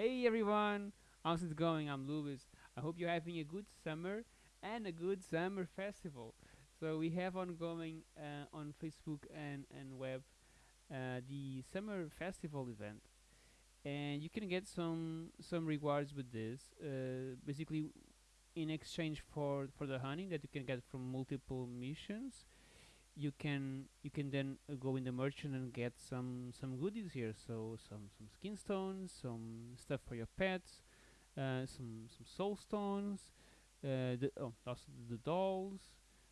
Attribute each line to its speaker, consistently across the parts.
Speaker 1: Hey everyone, how's it going? I'm Louis. I hope you're having a good summer and a good summer festival. So we have ongoing uh, on Facebook and and web uh, the summer festival event, and you can get some some rewards with this. Uh, basically, in exchange for for the honey that you can get from multiple missions, you can you can then uh, go in the merchant and get some some goodies here. So some some skin stones, some stuff for your pets uh, some some soul stones, uh, the, oh, also the dolls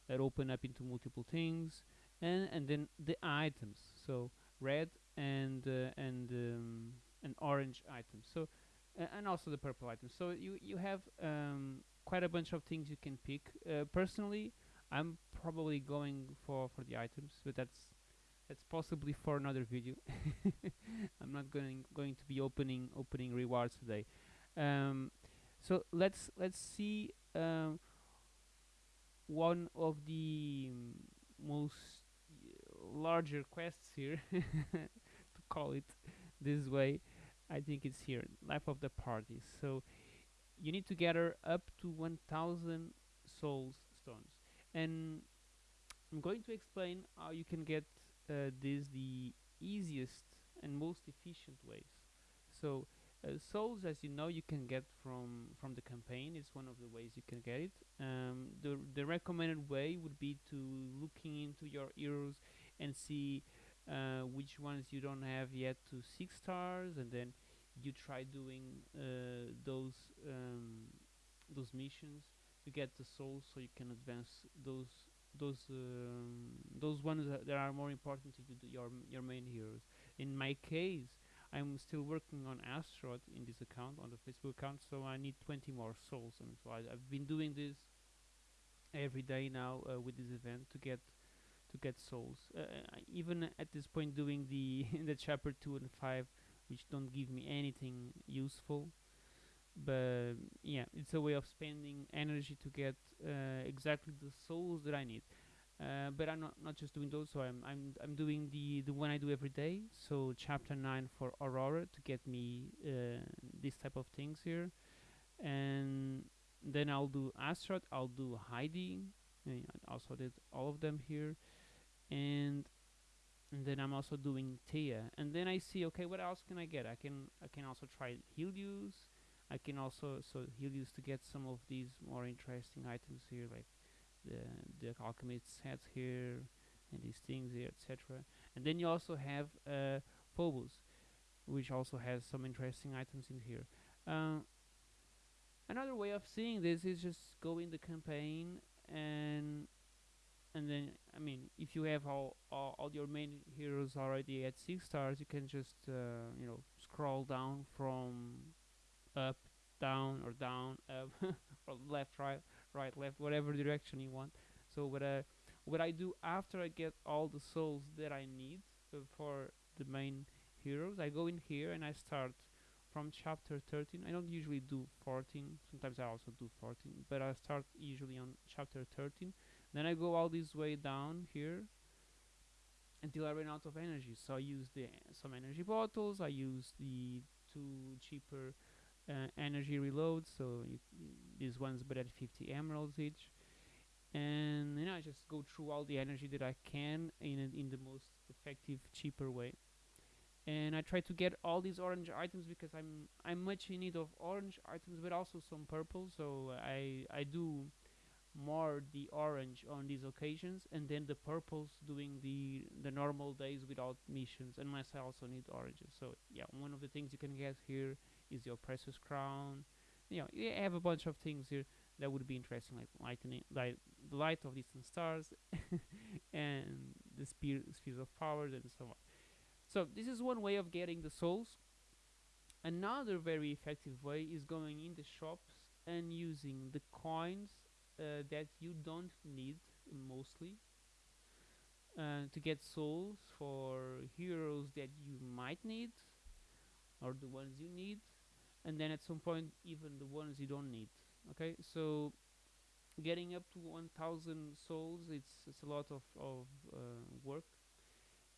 Speaker 1: that open up into multiple things, and and then the items. So red and uh, and um, and orange items. So and also the purple items. So you you have um, quite a bunch of things you can pick. Uh, personally, I'm probably going for for the items, but that's that's possibly for another video. I'm not going going to be opening opening rewards today. Um, so let's let's see um, one of the mm, most larger quests here to call it this way. I think it's here, life of the party. So you need to gather up to 1000 souls stones and I'm going to explain how you can get uh, this the easiest and most efficient ways. So uh, souls, as you know, you can get from from the campaign. It's one of the ways you can get it. Um, the the recommended way would be to looking into your heroes and see uh, which ones you don't have yet to six stars, and then you try doing uh, those um, those missions to get the souls, so you can advance those those um, those ones that are more important to you, your your main heroes. In my case, I'm still working on Astaroth in this account on the Facebook account, so I need 20 more souls, and so I, I've been doing this every day now uh, with this event to get to get souls. Uh, even at this point, doing the the chapter two and five, which don't give me anything useful, but yeah, it's a way of spending energy to get uh, exactly the souls that I need. Uh, but I'm not, not just doing those, so I'm I'm I'm doing the the one I do every day. So chapter nine for Aurora to get me uh, this type of things here, and then I'll do Astaroth. I'll do Heidi. I also did all of them here, and and then I'm also doing Thea. And then I see okay, what else can I get? I can I can also try Helios. I can also so Helios to get some of these more interesting items here, like the the alchemist sets here and these things here, etc. And then you also have uh, Phobos, which also has some interesting items in here. Uh, another way of seeing this is just go in the campaign and and then I mean if you have all, all all your main heroes already at six stars, you can just uh, you know scroll down from up, down, or down, up, or left, right, right, left, whatever direction you want. So what I what I do after I get all the souls that I need uh, for the main heroes, I go in here and I start from chapter 13. I don't usually do 14. Sometimes I also do 14, but I start usually on chapter 13. Then I go all this way down here until I run out of energy. So I use the some energy bottles. I use the two cheaper uh, energy reloads. So these ones, but at 50 emeralds each. And then I just go through all the energy that I can in a, in the most effective, cheaper way. And I try to get all these orange items because I'm I'm much in need of orange items, but also some purple. So I I do more the orange on these occasions and then the purples doing the the normal days without missions unless I also need oranges so yeah one of the things you can get here is your precious crown. You know you have a bunch of things here that would be interesting like lightning like the light of distant stars and the spheres of power and so on. So this is one way of getting the souls. Another very effective way is going in the shops and using the coins uh, that you don't need mostly uh, to get souls for heroes that you might need or the ones you need and then at some point even the ones you don't need okay so getting up to 1000 souls it's it's a lot of, of uh, work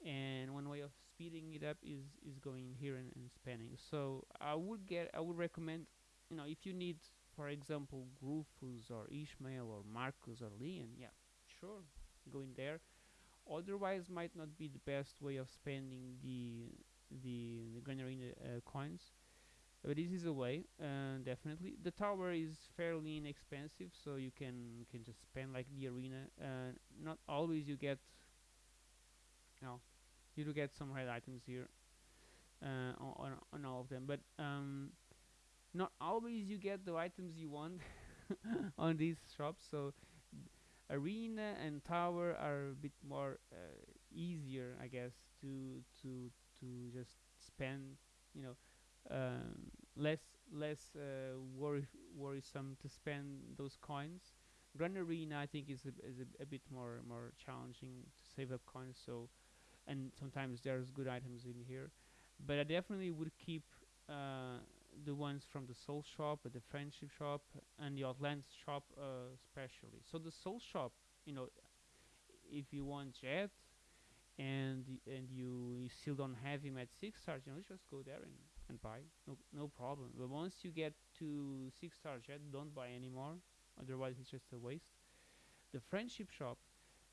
Speaker 1: and one way of speeding it up is is going here and, and spanning. So I would get I would recommend you know if you need for example Rufus or Ishmael or Marcus or Leon, yeah, sure, go in there. Otherwise, might not be the best way of spending the the the uh, coins. But this is a way, uh, definitely. The tower is fairly inexpensive, so you can can just spend like the arena. Uh, not always you get, no, you do get some red items here uh, on, on all of them, but um, not always you get the items you want on these shops. So arena and tower are a bit more uh, easier, I guess, to to to just spend. You know, um, less less uh, worry worrisome to spend those coins. Grand Arena, I think, is a, is a, a bit more more challenging to save up coins. So, and sometimes there's good items in here, but I definitely would keep uh, the ones from the Soul Shop, the Friendship Shop, and the Outlands Shop, uh, especially. So the Soul Shop, you know, if you want Jet, and and you, you still don't have him at six stars, you know, just go there and, and buy, no no problem. But once you get to six star Jet, don't buy anymore. Otherwise, it's just a waste. The Friendship Shop.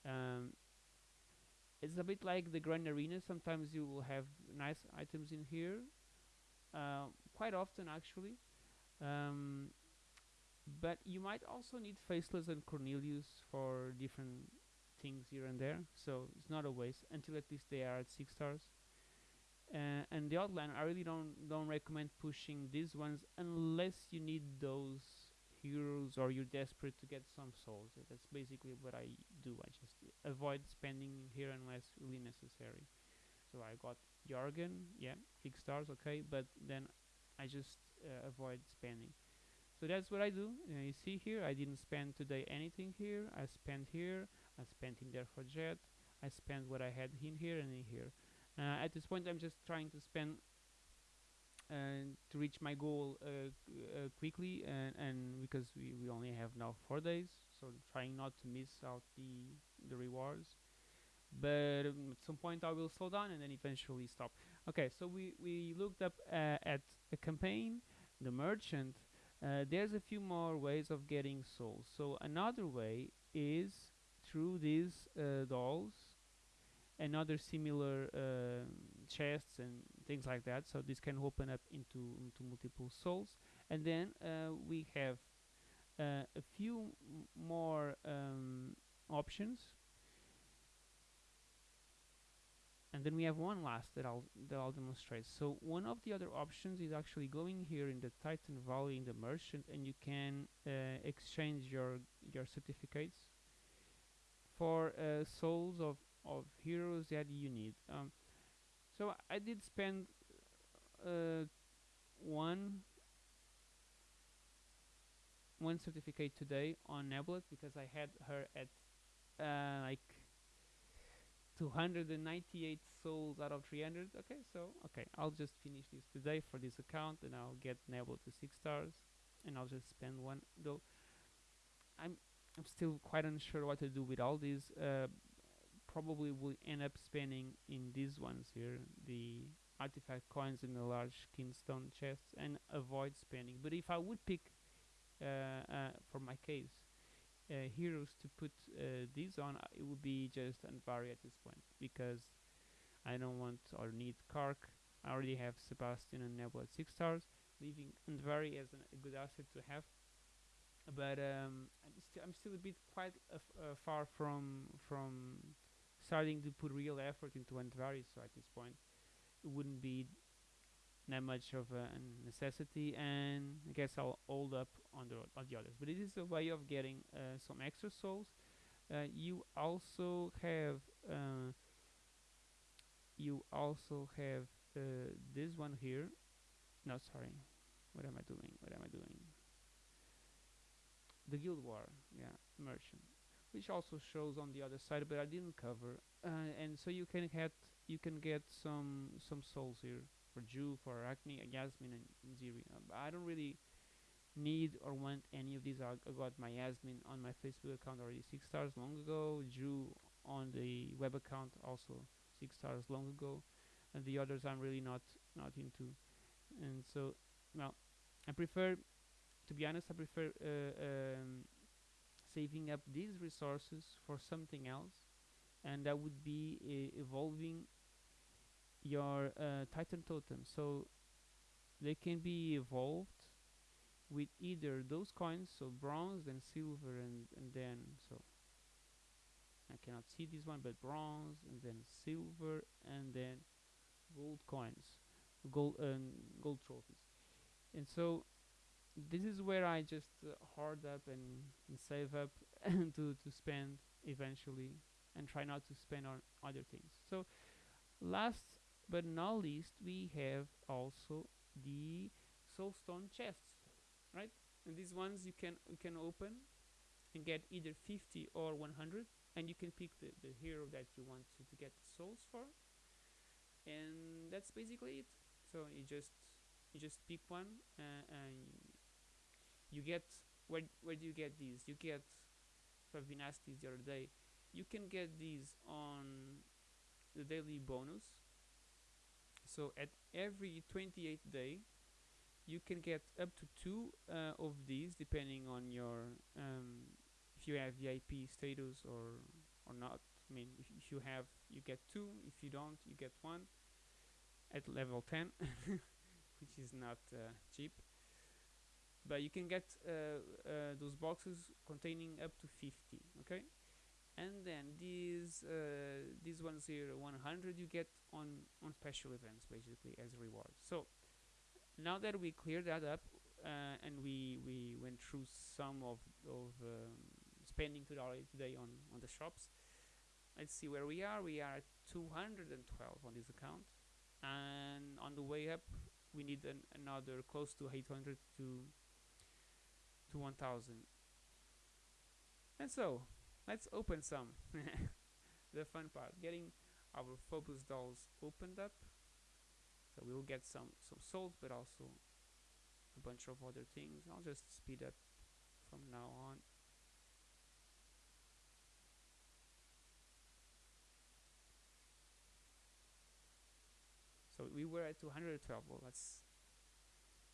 Speaker 1: Um, it's a bit like the Grand Arena. Sometimes you will have nice items in here, uh, quite often actually. Um, but you might also need Faceless and Cornelius for different things here and there. So it's not a waste until at least they are at six stars. Uh, and the outline, I really don't don't recommend pushing these ones unless you need those heroes or you're desperate to get some souls. That's basically what I do. I just avoid spending here unless really necessary. So I got Jorgen, yeah, six stars, okay, but then I just uh, avoid spending. So that's what I do. Uh, you see here, I didn't spend today anything here. I spent here. I spent in there for Jet. I spent what I had in here and in here. Uh, at this point, I'm just trying to spend uh, to reach my goal uh, uh, quickly, and, and because we, we only have now four days, so trying not to miss out the the rewards. But um, at some point, I will slow down and then eventually stop. Okay, so we we looked up uh, at a campaign, the merchant. Uh, there's a few more ways of getting souls. So another way is through these dolls and other similar um chests and things like that. So this can open up into into multiple souls, and then uh, we have uh, a few more um, options, and then we have one last that I'll that I'll demonstrate. So one of the other options is actually going here in the Titan Valley in the merchant, and you can uh, exchange your your certificates for uh, souls of of heroes that you need. Um, so I did spend uh, one one certificate today on Nebula because I had her at uh, like 298 souls out of 300. Okay, so okay, I'll just finish this today for this account, and I'll get Nebula to six stars, and I'll just spend one. Though I'm I'm still quite unsure what to do with all these. Uh, probably will end up spending in these ones here, the artifact coins in the large kinstone chests, and avoid spending. But if I would pick, uh, uh, for my case, uh, heroes to put uh, these on, uh, it would be just Andvari at this point because I don't want or need K'arkh. I already have Sebastian and Nebula at six stars, leaving Andvari as an, a good asset to have. But um, I'm, sti- I'm still a bit quite uh, far from from starting to put real effort into Andvari. So at this point, it wouldn't be that much of a necessity, and I guess I'll hold up on the on the others. But it is a way of getting uh, some extra souls. Uh, you also have uh, you also have uh, this one here. No, sorry. What am I doing? What am I doing? The Guild War, yeah, merchant, which also shows on the other side, but I didn't cover. Uh, and so you can get you can get some some souls here for Judge, for Arachne, Yasmin, and, and Ziri. Uh, I don't really need or want any of these. I, I got my Yasmin on my Facebook account already six stars long ago. Judge on the web account also six stars long ago. and the others I'm really not not into. And so, well, I prefer, to be honest, I prefer uh, um, saving up these resources for something else, and that would be evolving your uh, Titan totem. So they can be evolved with either those coins, so bronze, then silver, and and then so I cannot see this one, but bronze, and then silver, and then gold coins, gold um, gold trophies, and so this is where I just uh, hoard up and, and save up to to spend eventually, and try not to spend on other things. So last but not least, we have also the soulstone chests, right? And these ones you can you can open and get either 50 or 100 and you can pick the, the hero that you want to, to get the souls for and that's basically it so you just you just pick one uh, and you get where where do you get these? You get so I've been asked this the other day. You can get these on the daily bonus. So at every 28th day you can get up to two uh, of these depending on your um, if you have VIP status or or not. I mean if, if you have you get two. If you don't you get one at level 10 which is not uh, cheap but you can get uh, uh, those boxes containing up to 50 okay? And then these uh, these ones here 100 you get on on special events basically as a reward. So now that we cleared that up uh, and we we went through some of of um, spending today on on the shops let's see where we are. We are at 212 on this account. And on the way up we need an, another close to 800 to to 1000 and so let's open some. The fun part getting our Phobos dolls opened up. So we'll get some some souls but also a bunch of other things. I'll just speed up from now on. So we were at 212 well let's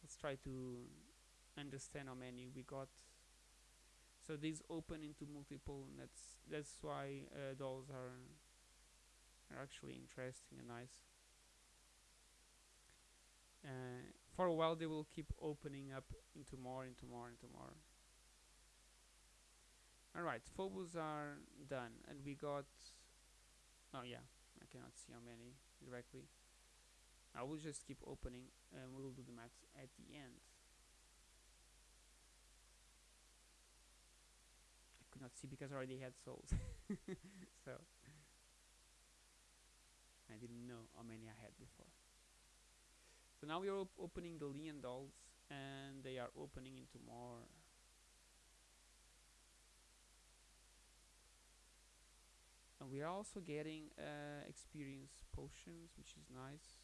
Speaker 1: let's try to understand how many we got so these open into multiple and that's that's why uh, those are are actually interesting and nice. Uh, for a while they will keep opening up into more into more into more. Alright phobos are done and we got oh yeah I cannot see how many directly. I will just keep opening and we'll do the math at the end could not see because I already had souls. so I didn't know how many I had before. So now we are op opening the Leon dolls and they are opening into more. And we are also getting uh, experience potions, which is nice.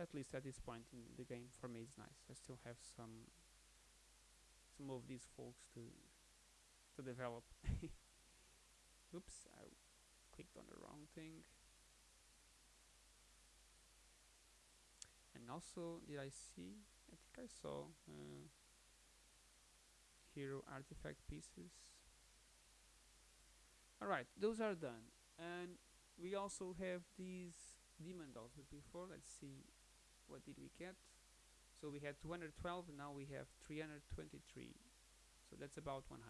Speaker 1: At least at this point in the game for me it's nice. I still have some some of these folks to to develop. Oops I clicked on the wrong thing. And also did I see? I think I saw uh, hero artifact pieces. Alright those are done. And we also have these demon dolls. Before let's see what did we get? So we had 212 now we have 323 so that's about 100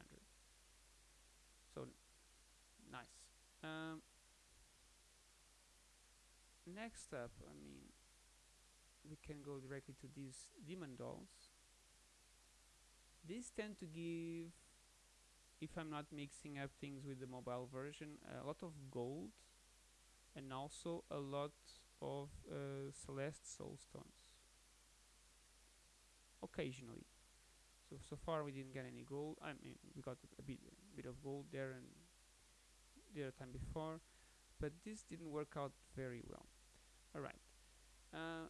Speaker 1: so nice. Um, next up I mean we can go directly to these demon dolls. These tend to give if I'm not mixing up things with the mobile version a lot of gold and also a lot of uh, Celeste Soulstones. Occasionally. So so far we didn't get any gold. I mean we got a bit a bit of gold there and the other time before, but this didn't work out very well. All right. Uh,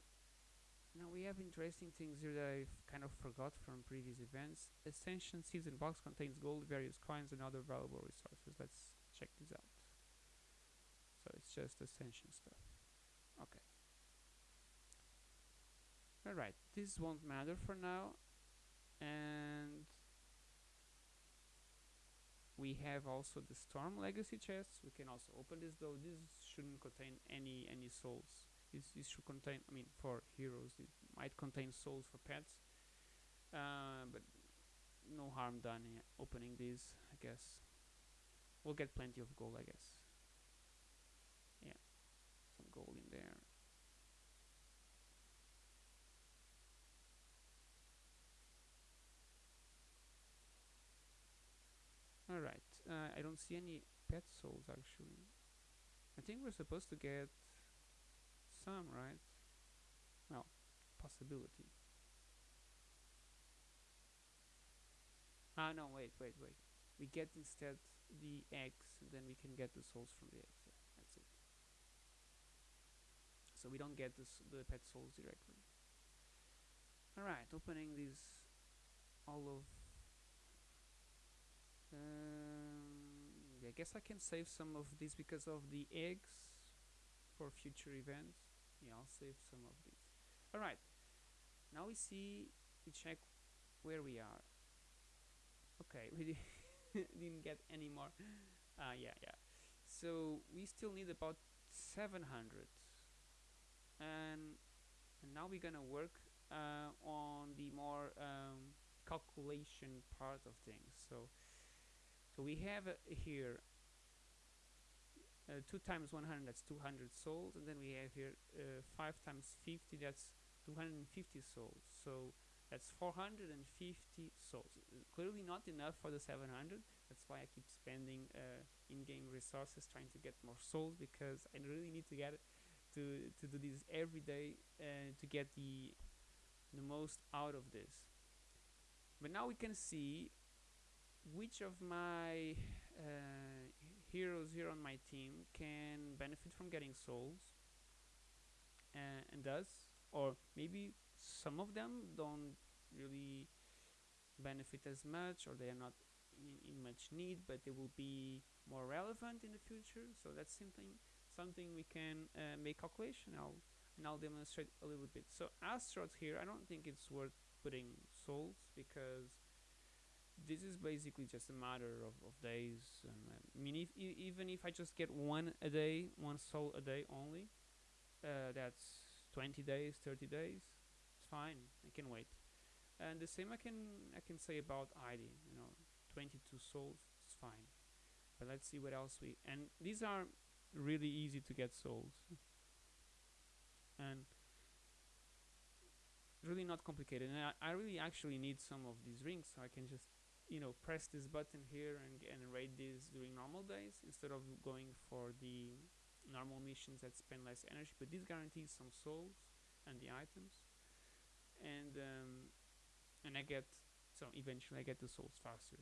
Speaker 1: now we have interesting things here that I've kind of forgot from previous events. Ascension season box contains gold, various coins, and other valuable resources. Let's check this out. So it's just Ascension stuff. Okay. Alright, this won't matter for now. And we have also the Storm Legacy chests. We can also open this though. This shouldn't contain any any souls. This, this should contain, I mean, for heroes, it might contain souls for pets. Uh, but no harm done in opening these, I guess. We'll get plenty of gold, I guess. Gold in there. Alright, uh, I don't see any pet souls actually. I think we're supposed to get some, right? Well, possibility. Ah, no, wait, wait, wait. We get instead the eggs, and then we can get the souls from the eggs. Yeah, that's it. So we don't get this, the pet souls directly. Alright, opening these all of um, I guess I can save some of these because of the eggs for future events. Yeah, I'll save some of these. Alright, now we see, we check where we are. Okay, we didn't get any more. Uh, yeah, yeah. So we still need about 700. And, and now we're gonna work uh, on the more um, calculation part of things. So so we have uh, here uh, 2 times 100 that's 200 souls and then we have here uh, 5 times 50 that's 250 souls so that's 450 souls clearly not enough for the 700 that's why I keep spending uh, in-game resources trying to get more souls because I really need to get to, to do this every day uh, to get the the most out of this. But now we can see which of my uh, heroes here on my team can benefit from getting souls uh, and does or maybe some of them don't really benefit as much or they are not in, in much need but they will be more relevant in the future. So that's something something we can uh, make calculation I'll, and I'll demonstrate a little bit. So Astaroth's here I don't think it's worth putting souls because this is basically just a matter of, of days and uh, I mean if, e even if I just get one a day one soul a day only uh, that's 20 days 30 days it's fine I can wait. And the same I can I can say about Heidi you know 22 souls it's fine. But let's see what else we and these are really easy to get souls and really not complicated. And I, I really actually need some of these rings so I can just you know press this button here and, and raid this during normal days instead of going for the normal missions that spend less energy. But this guarantees some souls and the items. And um, and I get so eventually I get the souls faster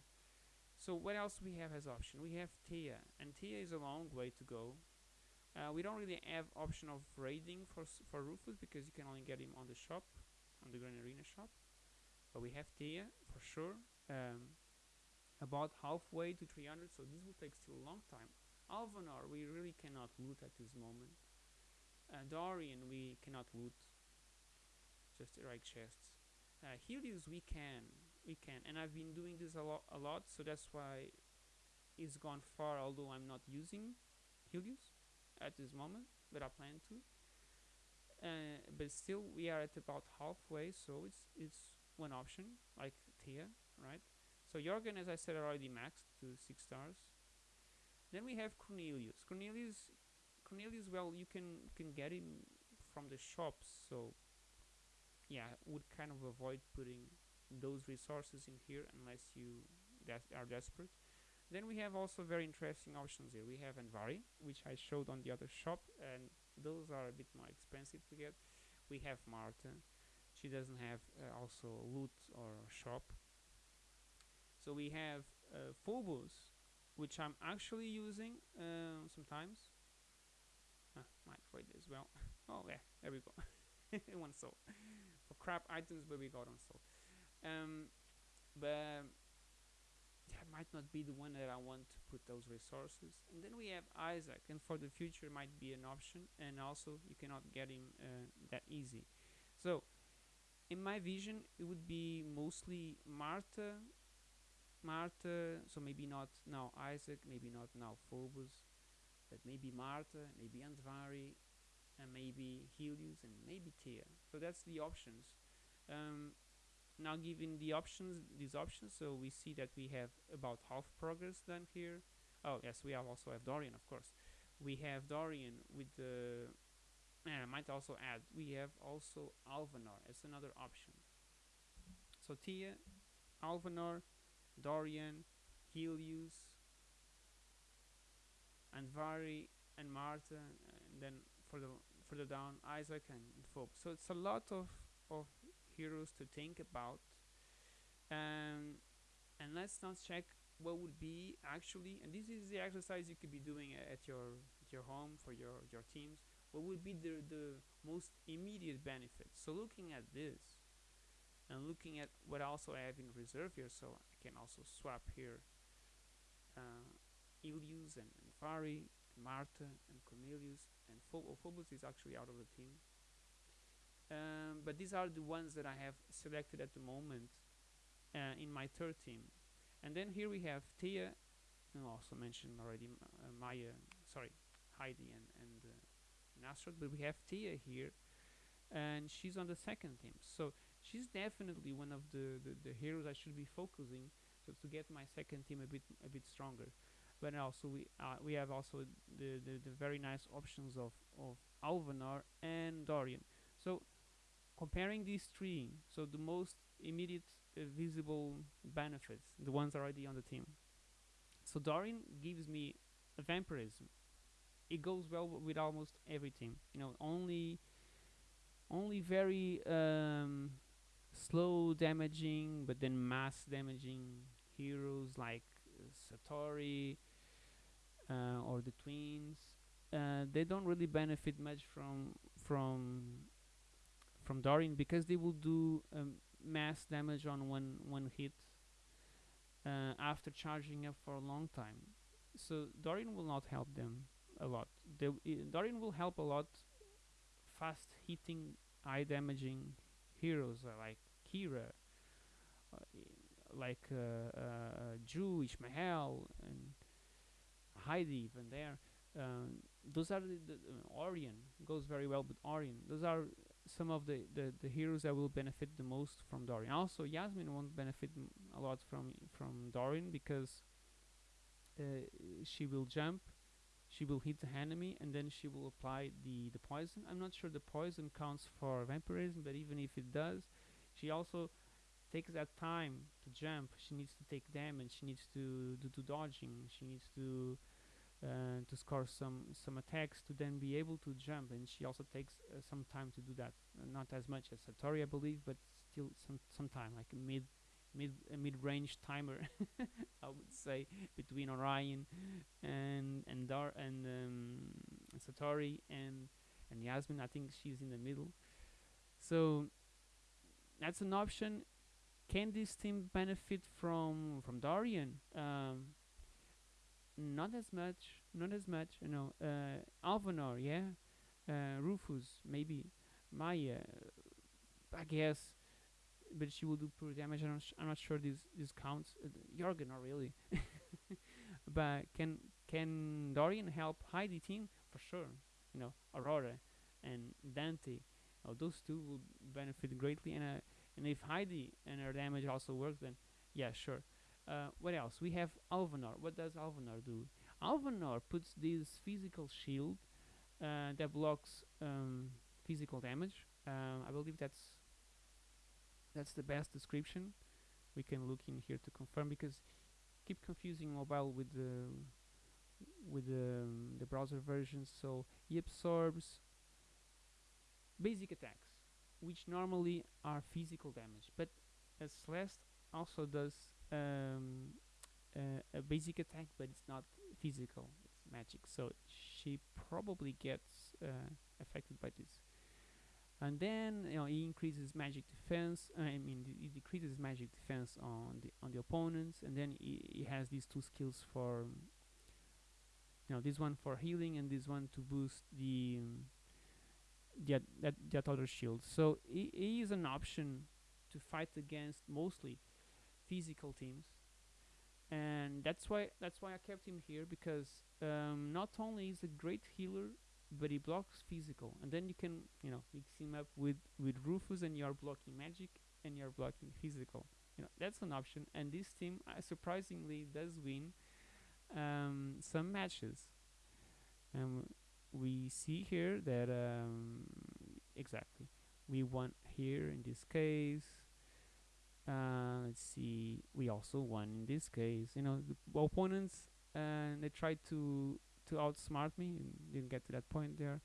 Speaker 1: so what else we have as option? We have Thea and Thea is a long way to go. Uh, we don't really have option of raiding for for Rufus because you can only get him on the shop on the Grand Arena shop. But we have Thea for sure. Um, about halfway to 300 so this will take still a long time. Alvanor we really cannot loot at this moment. Uh, Dorian we cannot loot. Just right chests. Uh, Helios we can we can and I've been doing this a lot a lot so that's why it's gone far although I'm not using Helios at this moment but I plan to uh, but still we are at about halfway so it's it's one option like Thea right so Jorgen, as I said, already maxed to six stars. Then we have Cornelius. Cornelius, Cornelius. Well, you can can get him from the shops. So yeah, would kind of avoid putting those resources in here unless you are desperate. Then we have also very interesting options here. We have Andvari, which I showed on the other shop, and those are a bit more expensive to get. We have Martha. She doesn't have uh, also loot or shop, so we have uh, Phobos, which I'm actually using uh, sometimes. Ah, might wait as well. oh yeah, there we go. one soul for crap items, but we got on soul. Um, but that might not be the one that I want to put those resources. And then we have Isaac, and for the future might be an option. And also, you cannot get him uh, that easy. So, in my vision, it would be mostly Martha, Martha. So maybe not now Isaac, maybe not now Phobos, but maybe Martha, maybe Andvari, and maybe Helios, and maybe Thea. So that's the options. Um, now given the options these options. So we see that we have about half progress done here. Oh yes we have also have Dorian of course. We have Dorian with the and I might also add we have also Alvanor as another option. So Thea Alvanor Dorian Helios Andvari and Martha and then further further down Isaac and Phobe so it's a lot of of heroes to think about um, and let's now check what would be actually and this is the exercise you could be doing at your at your home for your your teams what would be the the most immediate benefits? So looking at this and looking at what also I have in reserve here so I can also swap here uh, Helios and, and Fari and Martha and Cornelius and Phobos is actually out of the team um, but these are the ones that I have selected at the moment uh, in my third team. And then here we have Thea and also mentioned already uh, Maya sorry Heidi and, and uh, but we have Thea here and she's on the second team. So she's definitely one of the, the, the heroes I should be focusing so to get my second team a bit a bit stronger. But also we uh, we have also the, the, the very nice options of, of Alvanor and Dorian. So comparing these three, so the most immediate uh, visible benefits, the ones already on the team. So Dorian gives me vampirism. It goes well with almost every team. You know, only only very um, slow damaging, but then mass damaging heroes like uh, Satori uh, or the twins. Uh, they don't really benefit much from from from Dorian because they will do um, mass damage on one one hit uh, after charging up for a long time. So Dorian will not help them a lot. They, Dorian will help a lot fast hitting, eye damaging heroes uh, like Kira, uh, like uh, uh, Drew, Ishmael, and Heidi even there. Um, those are the, the uh, Orion goes very well with Orion. Those are some of the, the, the heroes that will benefit the most from Dorian. Also, Yasmin won't benefit a lot from from Dorian because uh, she will jump, she will hit the enemy, and then she will apply the the poison. I'm not sure the poison counts for vampirism, but even if it does, she also takes that time to jump. She needs to take damage. She needs to do, do dodging. She needs to uh, to score some some attacks to then be able to jump. And she also takes uh, some time to do that. Uh, not as much as Satori I believe but still some some time like mid mid mid-range timer I would say between Orion and and Dar and um, Satori and and Yasmin. I think she's in the middle. So that's an option. Can this team benefit from from Dorian? Um, not as much, not as much. You know, uh, Alvanor, yeah, uh, Rufus, maybe Maya, I guess, but she will do poor damage. I'm not, I'm not sure this this counts. Uh, Jorgen, not really. but can can Dorian help Heidi team for sure? You know, Aurora and Dante. Oh, those two will benefit greatly, and uh, and if Heidi and her damage also works, then yeah, sure. Uh, what else? We have Alvanor. What does Alvanor do? Alvanor puts this physical shield uh, that blocks um, physical damage. Um, I believe that's that's the best description. We can look in here to confirm because keep confusing mobile with the with the, um, the browser versions. So he absorbs basic attacks, which normally are physical damage, but as Celeste also does um, uh, a basic attack, but it's not physical. It's magic, so she probably gets uh, affected by this. and then you know he increases magic defense. uh, I mean, he decreases magic defense on the on the opponents, and then he, he has these two skills for um, you know this one for healing and this one to boost the um, that that that other shield. So he, he is an option to fight against mostly physical teams, and that's why that's why I kept him here because um, not only is a great healer, but he blocks physical, and then you can you know mix him up with with Rufus, and you're blocking magic and you're blocking physical. You know that's an option, and this team uh, surprisingly does win um, some matches. Um, we see here that um, exactly we won here in this case. Uh, let's see, we also won in this case. You know, the opponents and they tried to to outsmart me. Didn't get to that point there,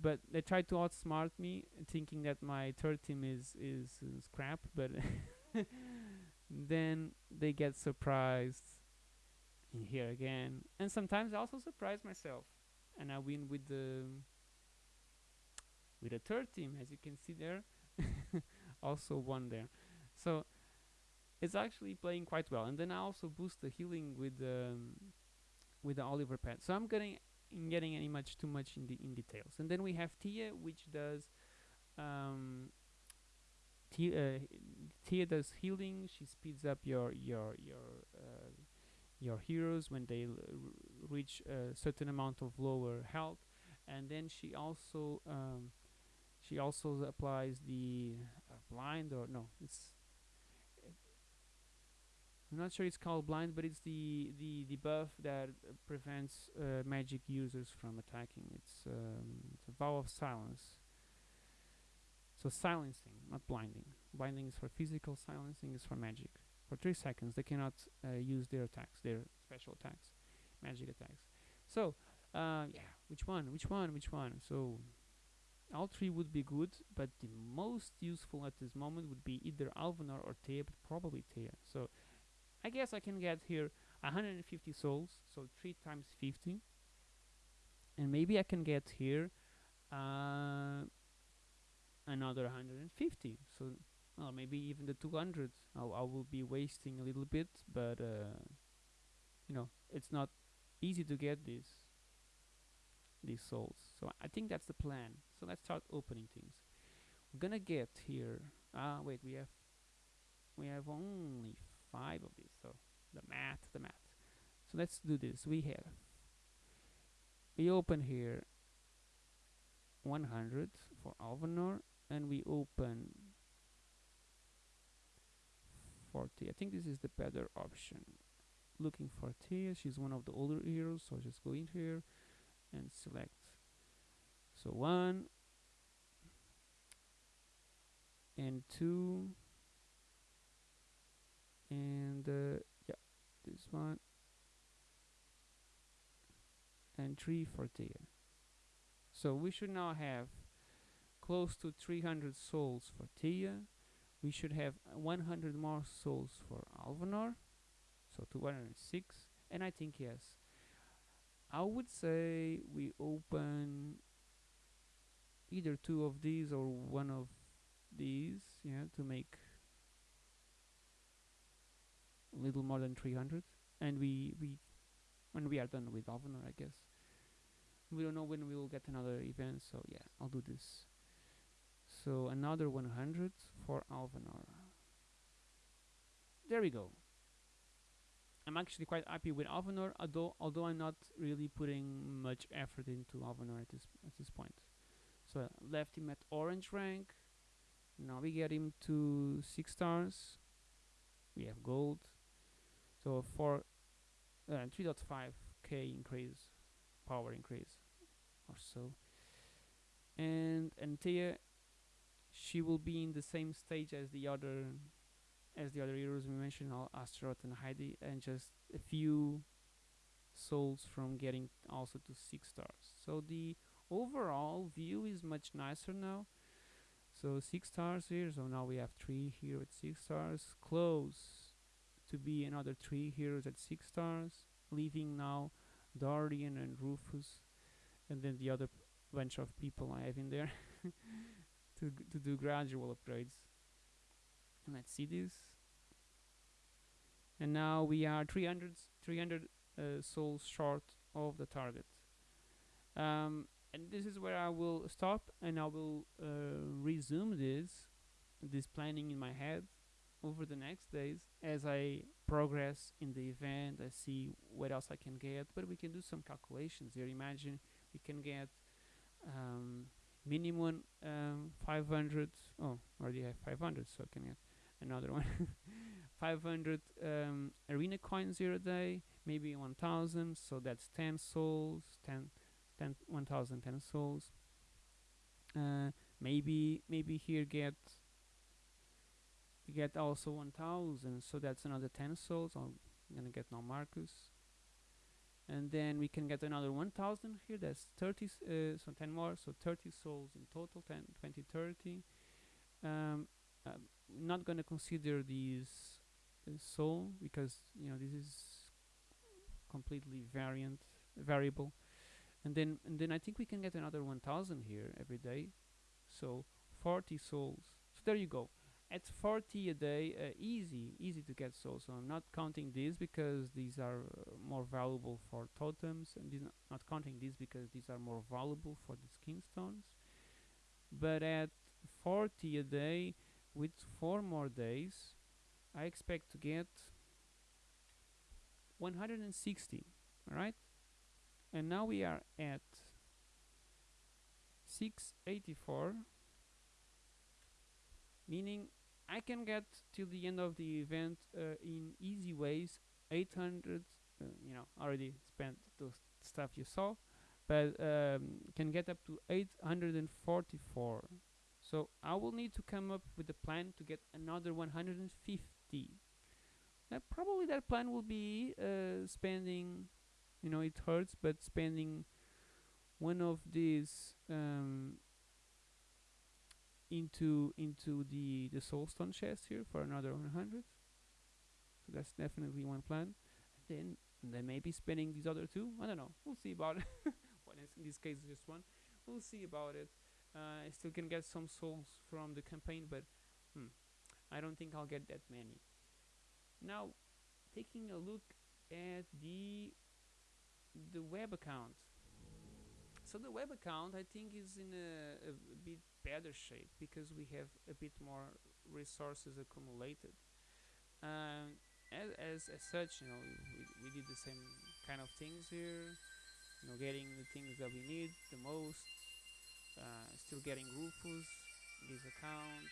Speaker 1: but they tried to outsmart me, thinking that my third team is is, is crap. But then they get surprised in here again, and sometimes I also surprise myself, and I win with the with a third team, as you can see there. also won there, so it's actually playing quite well. And then I also boost the healing with um, with the Oliver pad. So I'm getting in getting any much too much in the in details. And then we have Thea, which does um, Thea, uh, Thea does healing. She speeds up your your your uh, your heroes when they reach a certain amount of lower health. And then she also um, she also applies the uh, blind or no, it's I'm not sure it's called blind, but it's the the, the buff that prevents uh, magic users from attacking. It's um, it's a vow of silence. So silencing, not blinding. Blinding is for physical. Silencing is for magic. For three seconds, they cannot uh, use their attacks, their special attacks, magic attacks. So uh, yeah, which one? Which one? Which one? So all three would be good, but the most useful at this moment would be either Alvanor or Thea, but probably Thea. So I guess I can get here 150 souls, so 3 times 50. And maybe I can get here uh, another 150. So, well, maybe even the 200. I'll, I will be wasting a little bit, but, uh, you know, it's not easy to get these these souls. So I think that's the plan. So let's start opening things. We're gonna get here. Ah, wait, we have we have only five of these. So the math, the math. So let's do this. We have we open here 100 for Alvanor, and we open 40. I think this is the better option. Looking for Thea. She's one of the older heroes, so just go in here and select. So one and two and uh, yeah this one and 3 for Thea. So we should now have close to 300 souls for Thea. We should have uh, 100 more souls for Alvanor. So 206. And I think yes. I would say we open either two of these or one of these, yeah, to make little more than 300 and we we when we are done with Alvanor I guess. We don't know when we will get another event so yeah I'll do this. So another 100 for Alvanor. There we go. I'm actually quite happy with Alvanor although although I'm not really putting much effort into Alvanor at this at this point. So I left him at orange rank. Now we get him to 6 stars. We have gold so for uh, 3.5k increase, power increase, or so. And Antea, she will be in the same stage as the other, as the other heroes we mentioned, Al- Astaroth and Heidi, and just a few souls from getting also to six stars. So the overall view is much nicer now. So six stars here. So now we have three here at six stars. Close to be another three heroes at six stars, leaving now Dorian and Rufus, and then the other bunch of people I have in there. to to do gradual upgrades. And let's see this. And now we are 300 s- 300 uh, souls short of the target. Um, and this is where I will stop, and I will uh, resume this this planning in my head over the next days as I progress in the event. I see what else I can get, but we can do some calculations here. Imagine we can get um, minimum um, 500. Oh, already have 500, so I can get another one. 500 um, arena coins here a day, maybe 1000, so that's 10 souls, 10, 10 1000 10 souls. Uh, maybe maybe here get get also 1000 so that's another 10 souls i'm gonna get now marcus and then we can get another 1000 here that's 30 uh, so 10 more so 30 souls in total 10 20 30 um, i'm not gonna consider these uh, soul because you know this is completely variant variable. And then and then i think we can get another 1000 here every day so 40 souls. So there you go at 40 a day uh, easy easy to get souls so i'm not counting these because these are uh, more valuable for totems and these not, counting these because these are more valuable for the skin stones but at 40 a day with four more days i expect to get 160 all right and now we are at 684 meaning I can get till the end of the event uh, in easy ways 800 uh, you know already spent those stuff you saw but um, can get up to 844 so I will need to come up with a plan to get another 150 uh, probably that plan will be uh, spending you know it hurts but spending one of these um, into into the the soulstone chest here for another 100 so that's definitely one plan. And then and then maybe spending these other two. I don't know. We'll see about it. Is in this case just one. We'll see about it. Uh, i still can get some souls from the campaign but hmm, i don't think i'll get that many. Now taking a look at the the web account. So the web account I think is in a, a bit better shape because we have a bit more resources accumulated. Um, as, as, as such, you know, we, we did the same kind of things here. You know, getting the things that we need the most. Uh, still getting Rufus, this account,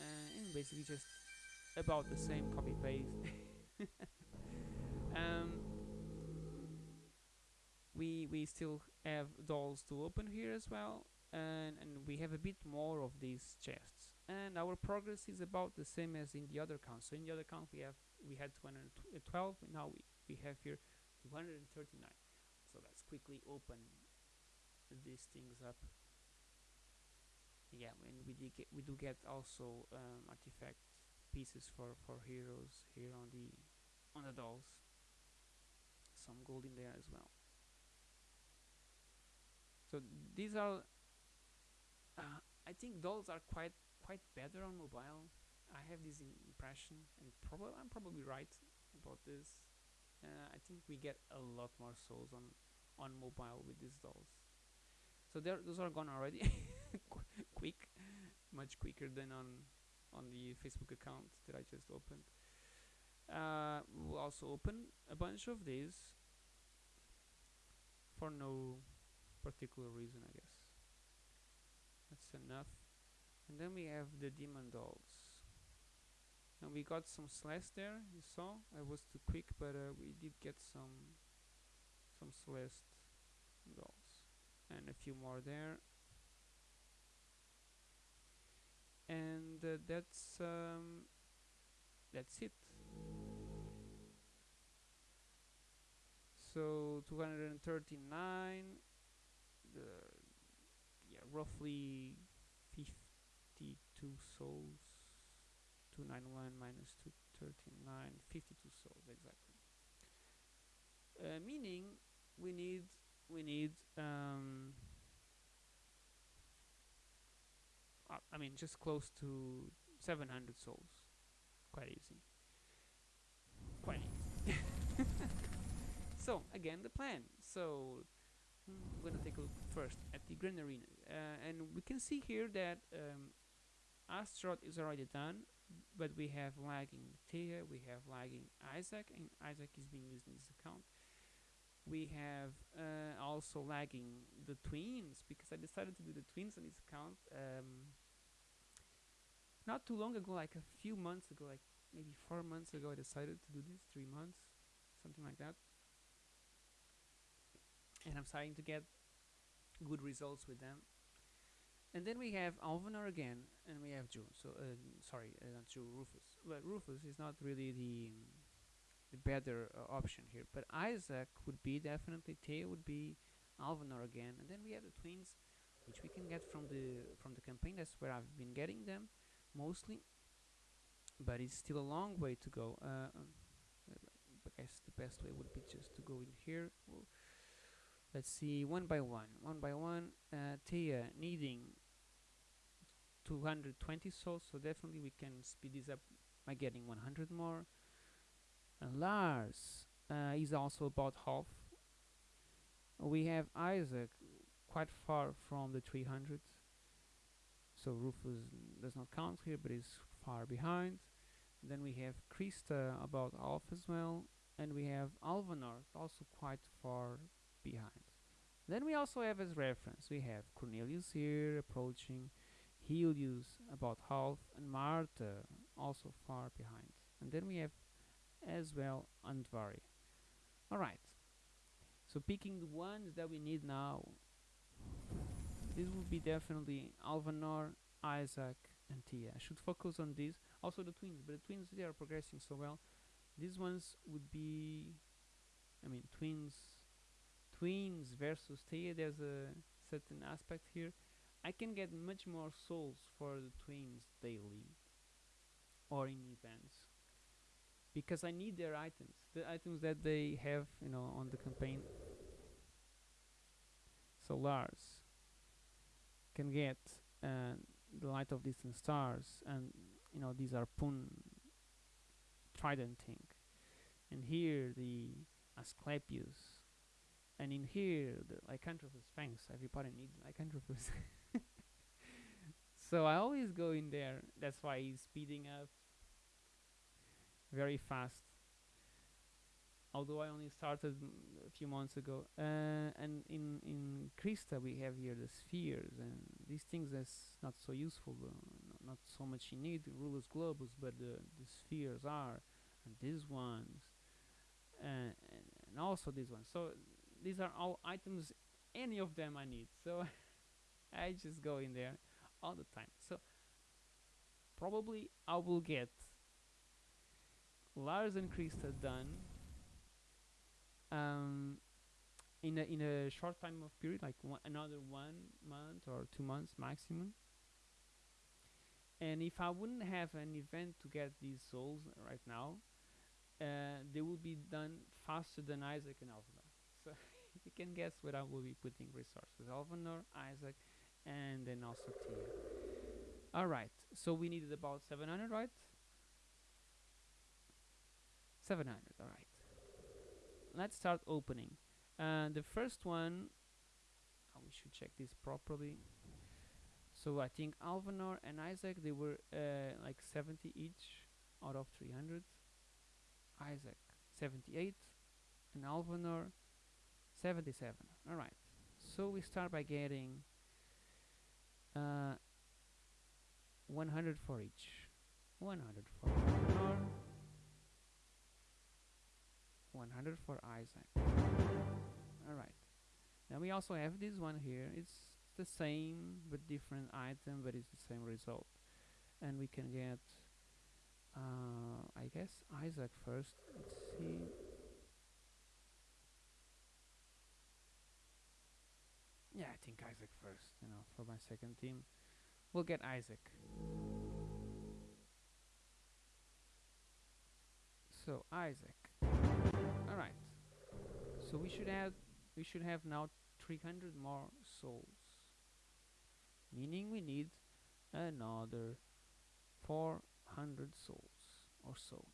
Speaker 1: uh, and basically just about the same copy paste. um, we we still have dolls to open here as well and and we have a bit more of these chests. And our progress is about the same as in the other account so in the other account we have we had 212 and now we, we have here 239 so let's quickly open these things up. Yeah and we did get we do get also um, artifact pieces for for heroes here on the on the dolls. Some gold in there as well. So these are uh, I think dolls are quite quite better on mobile. I have this impression and probably I'm probably right about this. Uh, I think we get a lot more souls on on mobile with these dolls. So there those are gone already. Qu- quick much quicker than on on the Facebook account that I just opened. Uh, we'll also open a bunch of these for no particular reason, I guess. That's enough. And then we have the demon dolls. And we got some Celeste there, you saw. I was too quick, but uh, we did get some some Celeste dolls. And a few more there. And uh, that's um, that's it. So 239 the roughly 52 souls 291 minus 239 52 souls exactly uh, meaning we need we need um, I mean, just close to 700 souls. Quite easy. Quite easy. so again, the plan. So mm, we're gonna take a look first at the Grand Arena, uh, and we can see here that um, Astaroth is already done, but we have lagging Thea, we have lagging Isaac, and Isaac is being used in this account. We have uh, also lagging the twins because I decided to do the twins on this account. Um, not too long ago, like a few months ago, like maybe four months ago, I decided to do this, three months, something like that. And I'm starting to get good results with them. And then we have Alvanor again, and we have June. So, uh, sorry, uh, not June, Rufus. But Rufus is not really the the better uh, option here. But Isaac would be definitely. Thea would be Alvanor again, and then we have the twins, which we can get from the from the campaign. That's where I've been getting them mostly. But it's still a long way to go. Uh, um, I guess the best way would be just to go in here. Let's see one by one one by one uh, Thea needing 220 souls so definitely we can speed this up by getting 100 more. And Lars uh, is also about half. We have Isaac quite far from the 300 so Rufus does not count here but is far behind. Then we have Krista about half as well and we have Alvanor also quite far behind. Then we also have as reference, we have Cornelius here approaching, Helios about half, and Martha also far behind. And then we have as well Andvari. Alright, so picking the ones that we need now, this will be definitely Alvanor, Isaac, and Thea. I should focus on these. Also the twins, but the twins they are progressing so well. These ones would be, I mean, twins twins versus Thea, there's a certain aspect here. I can get much more souls for the twins daily or in events because I need their items, the items that they have, you know, on the campaign. So Lars can get uh, the light of distant stars, and you know these are Pun trident thing, and here the Asclepius and in here the lycanthropus fangs everybody needs lycanthropus so I always go in there that's why he's speeding up very fast. Although I only started a few months ago. Uh, and in in Krista we have here the spheres and these things that's not so useful uh, not so much you need. Rulers globus but the, the spheres are and these ones uh, and, and also these ones. So these are all items any of them I need. So I just go in there all the time. So probably I will get Lars and Krista done um, in a in a short time of period like one, another one month or two months maximum. And if I wouldn't have an event to get these souls right now uh, they will be done faster than Isaac and so you can guess where I will be putting resources Alvanor, Isaac and then also Thea. alright so we needed about 700 right? 700 alright let's start opening. Uh, the first one oh, we should check this properly. So I think Alvanor and Isaac they were uh, like 70 each out of 300 Isaac 78 and Alvanor 77 alright so we start by getting uh, 100 for each. 100 for Alvanor 100 for Isaac. Alright now we also have this one here. It's the same but different item but it's the same result. And we can get uh, I guess Isaac first. Let's see yeah I think Isaac first you know for my second team. We'll get Isaac. So Isaac. Alright. So we should have we should have now 300 more souls. Meaning we need another 400 souls or so.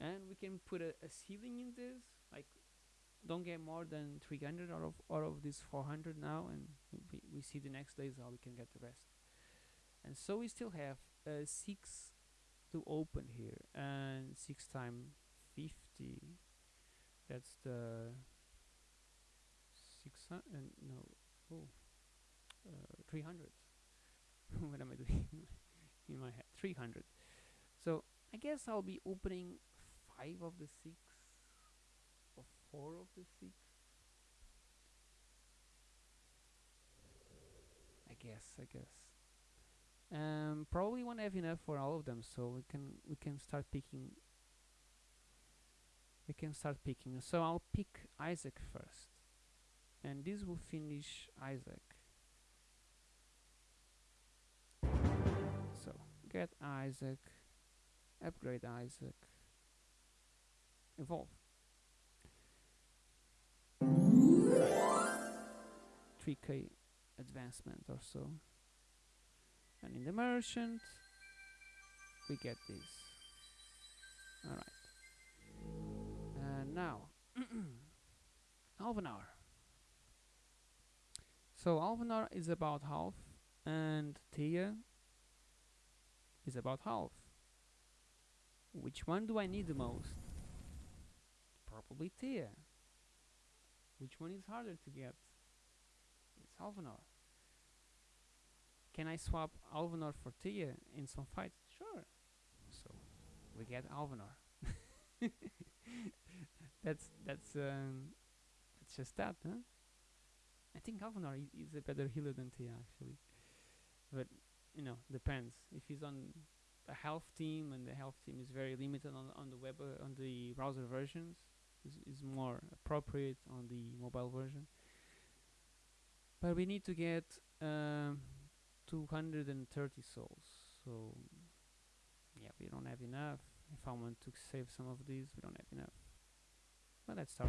Speaker 1: And we can put a, a ceiling in this like don't get more than 300 out of out of these 400 now and we, we see the next days how we can get the rest. And so we still have uh, 6 to open here and 6 times 50 that's the 600 uh, no oh uh, 300 what am I doing in my head? 300 so I guess I'll be opening five of the six or four of the six I guess I guess. Um, probably won't have enough for all of them so we can we can start picking we can start picking. So I'll pick Isaac first and this will finish Isaac. So get Isaac upgrade Isaac evolve 3k advancement or so. And in the merchant we get this. Alright. And now Alvanor so Alvanor is about half and Thea is about half. Which one do I need the most? Probably Thea which one is harder to get it's Alvanor can I swap Alvanor for Thea in some fights? Sure. So we get Alvanor. that's that's um, that's just that, huh? I think Alvanor is a better healer than Thea actually, but you know depends. If he's on a health team and the health team is very limited on on the web uh, on the browser versions, is is more appropriate on the mobile version. But we need to get. Um, 230 souls so yeah we don't have enough if I want to save some of these we don't have enough but let's start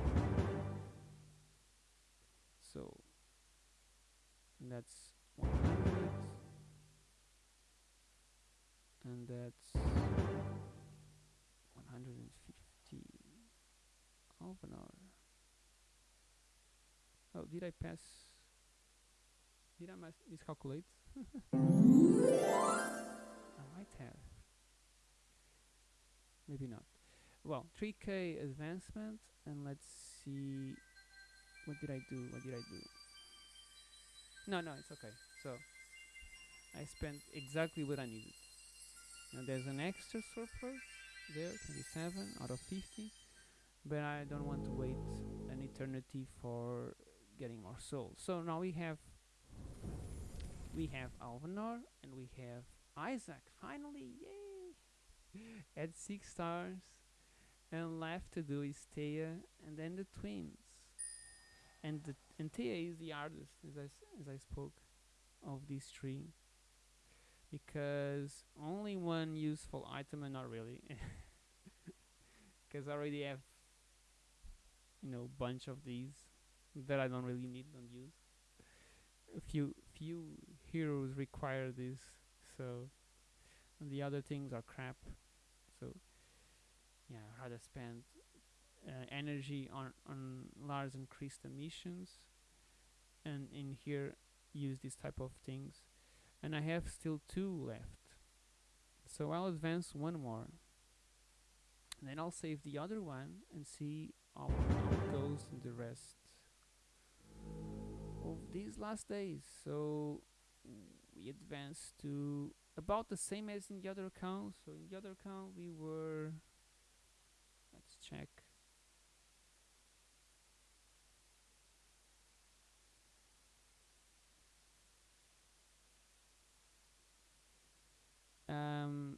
Speaker 1: so that's 100 and that's half an hour oh did I pass did I miscalculate I might have. Maybe not. Well, 3k advancement, and let's see. What did I do? What did I do? No, no, it's okay. So, I spent exactly what I needed. Now, there's an extra surplus there, 27 out of 50, but I don't want to wait an eternity for getting more souls. So now we have we have Alvanor and we have Isaac. Finally, yay! At six stars, and left to do is Thea and then the twins. And the and Thea is the artist, as I as I spoke of these three, because only one useful item, and not really, because I already have you know bunch of these that I don't really need, don't use. A few few heroes require this so and the other things are crap. So yeah I'd rather spend uh, energy on on large increased emissions and in here use this type of things. And I have still two left. So I'll advance one more. And then I'll save the other one and see how, in the rest of these last days. So we advanced to about the same as in the other account. So in the other account we were let's check. Um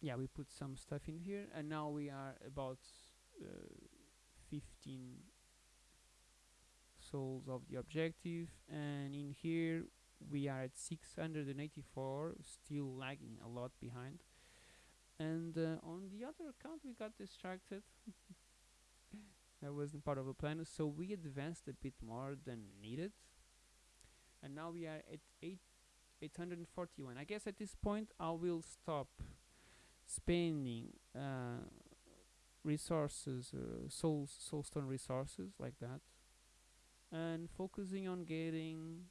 Speaker 1: yeah we put some stuff in here and now we are about uh, 15 souls of the objective and in here we are at 684 still lagging a lot behind. And uh, on the other account we got distracted. That wasn't part of the plan so we advanced a bit more than needed. And now we are at 8 841 i guess at this point i will stop spending uh, resources uh, soul soulstone resources like that. And focusing on getting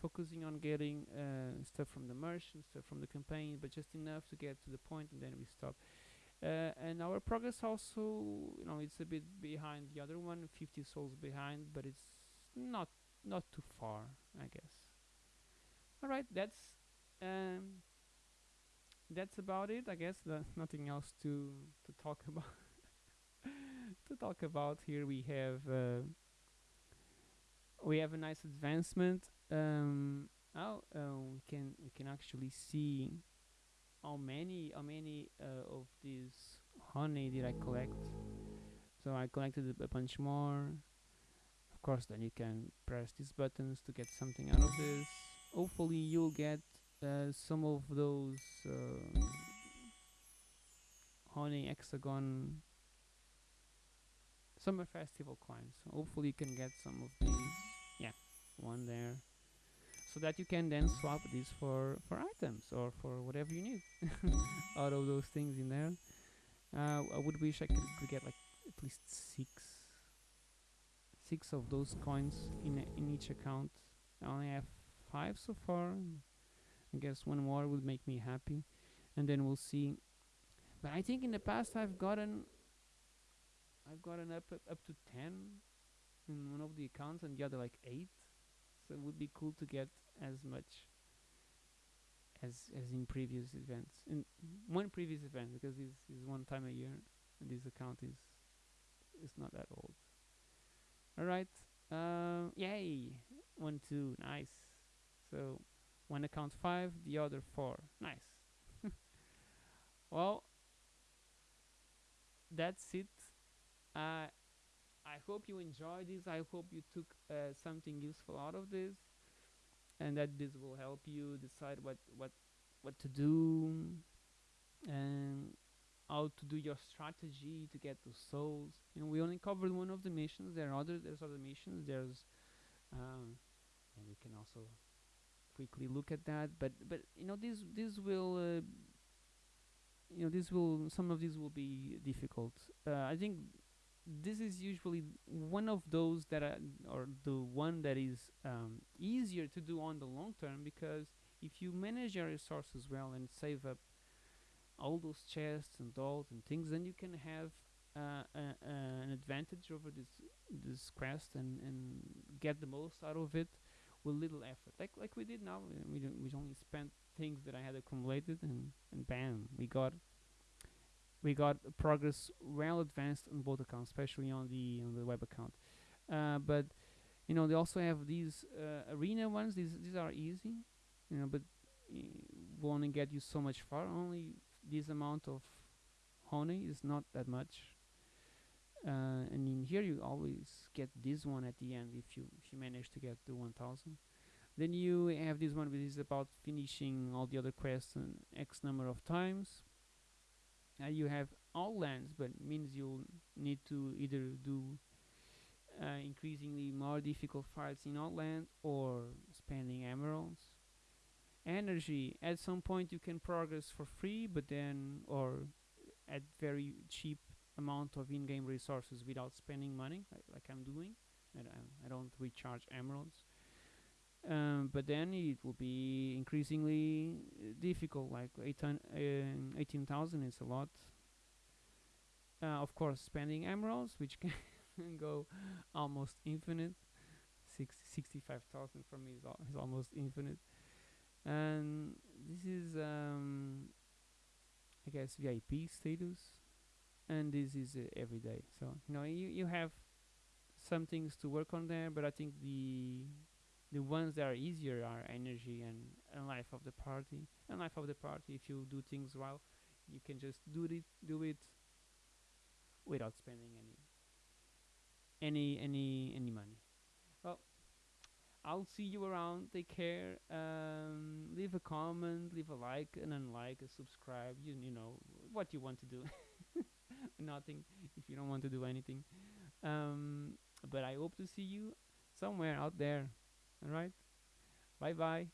Speaker 1: focusing on getting uh, stuff from the merchant stuff from the campaign but just enough to get to the point and then we stop. Uh, and our progress also you know it's a bit behind the other one 50 souls behind but it's not not too far i guess. All right that's um that's about it i guess. There's nothing else to to talk about to talk about here. We have uh, we have a nice advancement. Um oh uh, we can we can actually see how many how many uh, of these honey did I collect. So I collected a, a bunch more. Of course then you can press these buttons to get something out of this. Hopefully you'll get uh, some of those uh, honey hexagon summer festival coins. Hopefully you can get some of these. Yeah one there. So that you can then swap these for for items or for whatever you need. Out of those things in there. Uh, I would wish I could, could get like at least six six of those coins in in each account. I only have five so far I guess one more would make me happy and then we'll see. But I think in the past I've gotten I've gotten up up, up to 10 in one of the accounts and the other like 8 so it would be cool to get as much as as in previous events in one previous event because this is one time a year and this account is is not that old. All right um yay! One two nice. So one account five the other four nice well that's it uh, I hope you enjoyed this. I hope you took uh, something useful out of this, and that this will help you decide what what what to do and how to do your strategy to get those souls. You know, we only covered one of the missions. There are other there's other missions. There's um, and we can also quickly look at that. But but you know this this will. Uh, you know, this will some of these will be difficult. Uh, I think this is usually one of those that are, or the one that is um, easier to do on the long term because if you manage your resources well and save up all those chests and dolls and things, then you can have uh, a- an advantage over this this quest and, and get the most out of it with little effort. Like like we did now, we we only spent things that I had accumulated and and bam, we got we got progress well advanced on both accounts, especially on the on the web account. Uh, but you know they also have these uh, arena ones. These these are easy, you know, but will only get you so much far. Only this amount of honey is not that much. Uh, and in here you always get this one at the end if you if you manage to get the 1000 then you have this one which is about finishing all the other quests in x number of times uh, you have all lands, but means you'll need to either do uh, increasingly more difficult fights in all land or spending emeralds. Energy, at some point you can progress for free, but then, or at very cheap amount of in-game resources without spending money, like, like I'm doing. I, don't- I don't recharge emeralds. Um, but then it will be increasingly uh, difficult. Like 18 um, 18,000 is a lot. Uh, of course, spending emeralds, which can go almost infinite. Six, 65,000 for me is, al- is almost infinite. And this is, um, I guess, VIP status. And this is uh, every day. So, you know, you, you have some things to work on there, but I think the the ones that are easier are energy and, and life of the party. And life of the party, if you do things well, you can just do it do it without spending any any any any money. Well, I'll see you around. Take care. Um, leave a comment, leave a like, and unlike, a subscribe. You you know what you want to do. Nothing if you don't want to do anything. Um, but I hope to see you somewhere out there. All right. Bye bye.